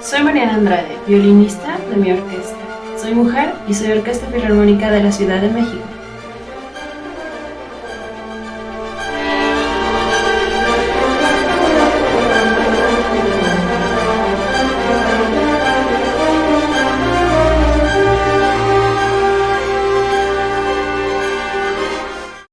Soy Mariana Andrade, violinista de mi orquesta. Soy mujer y soy Orquesta Filarmónica de la Ciudad de México.